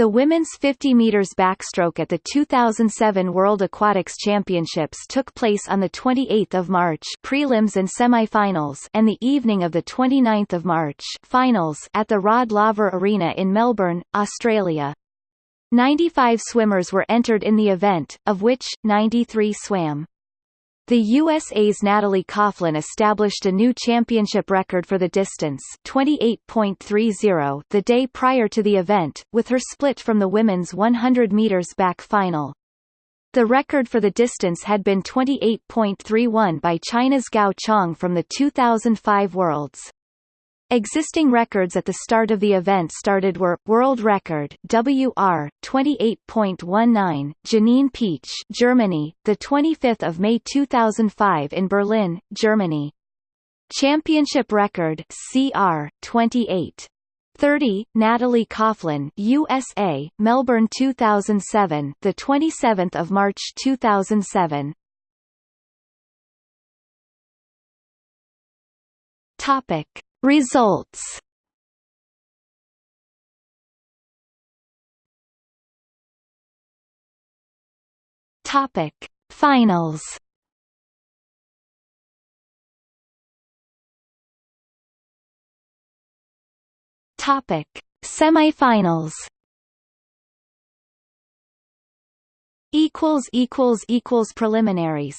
The women's 50 meters backstroke at the 2007 World Aquatics Championships took place on the 28th of March, prelims and semifinals, and the evening of the 29th of March, finals at the Rod Laver Arena in Melbourne, Australia. 95 swimmers were entered in the event, of which 93 swam. The USA's Natalie Coughlin established a new championship record for the distance 28.30 the day prior to the event, with her split from the women's 100 meters back final. The record for the distance had been 28.31 by China's Gao Chang from the 2005 Worlds. Existing records at the start of the event started were World Record WR 28.19 Janine Pietsch Germany the 25th of May 2005 in Berlin Germany. Championship record CR 28 30 Natalie Coughlin USA Melbourne 2007 the 27th of March 2007 Topic Results. Topic. Finals. Topic. Semifinals. Equals equals equals preliminaries